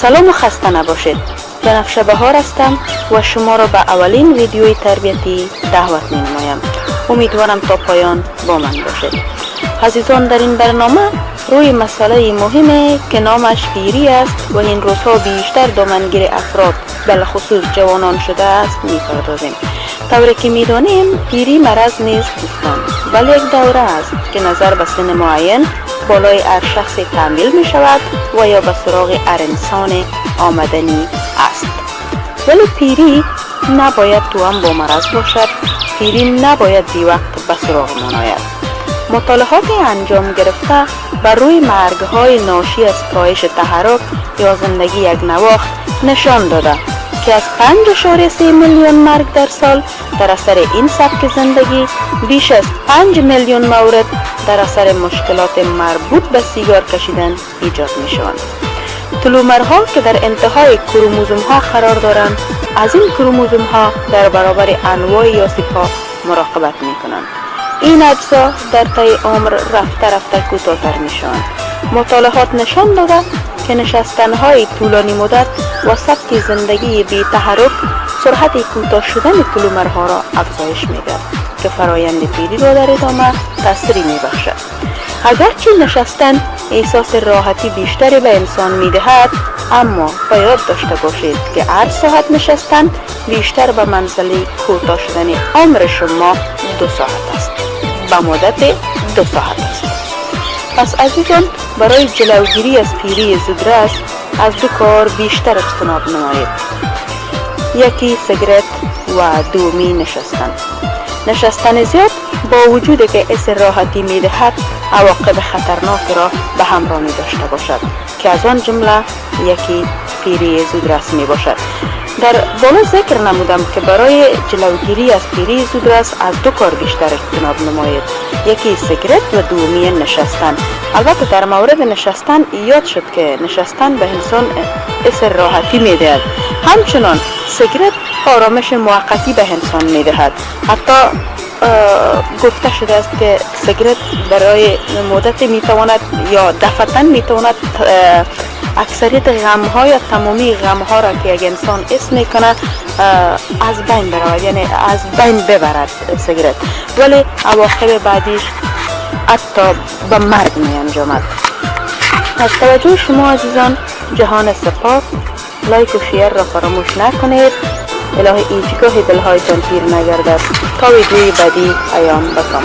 سلام و خسته نباشید. بنفشه بهار هستم و شما را به اولین ویدیوی تربیتی دعوت می نمایم امیدوارم تا پایان با من باشید. عزیزان در این برنامه روی مسئله مهمه که نامش پیری است و این روزها بیشتر دامنگیر افراد بلخصوص جوانان شده است می پردازیم طوری که می دانیم پیری مرض نیست دوستان. بل یک دوره است که نظر به سن معین بالای هر شخص تعمیل می شود و یا به سراغ هر انسان آمدنی است. ولی پیری نباید تو هم با مرض باشد. پیری نباید بی وقت به سراغ مطالعات انجام گرفته بر روی مرگ های ناشی از کاهش تحرک یا زندگی یک نواخت نشان داده. که از 5.3 میلیون مرگ در سال در اثر این سبک زندگی بیش از 5 میلیون مورد در اثر مشکلات مربوط به سیگار کشیدن ایجاد می شوند. تلومرها که در انتهای کروموزوم ها قرار دارند از این کروموزوم ها در برابر انواع یاسیب ها مراقبت می کنند. این اجزا در طی عمر رفته رفته کوتاهتر می شوند. مطالعات نشان داده که نشستن های طولانی مدت و سبک زندگی بی تحرک سرعت کوتاه شدن کلومرها را افزایش می‌دهد که فرایند پیری را در ادامه تاثیری می بخشد. اگرچه نشستن احساس راحتی بیشتری به انسان می دهد اما باید داشته باشید که هر ساعت نشستن بیشتر به منزله کوتاه شدن عمر شما دو ساعت است به مدت دو ساعت است پس عزیزان برای جلوگیری از پیری زودرس از دو کار بیشتر اجتناب نمایید. یکی سیگرت و دومی نشستن. نشستن زیاد با وجود که اس راحتی می دهد عواقب خطرناک را به همراه داشته باشد که از آن جمله یکی پیری زودرس می باشد. در بالا ذکر نمودم که برای جلوگیری از پیری زودرس از دو کار بیشتر اجتناب نماید. یکی سیگرت و دومی نشستن. البته در مورد نشستن یاد شد که نشستن به انسان اس راحتی می‌دهد. همچنان سیگرت آرامش موقتی به انسان می‌دهد. حتی گفته شده است که سیگرت برای مدت می‌تواند یا دفتن می‌تواند اکثریت غم ها یا تمامی غم ها را که یک انسان اسم می‌کنه از بین برود یعنی از بین ببرد سیگرت ولی عواقب بعدیش حتی به مرگ می انجامد از توجه شما عزیزان جهان سپاس. لایک و شیر را فراموش نکنید. الهی ایچگاه دلهایتان تیر نگردد. تا ویدیوی بعدی ایام بکام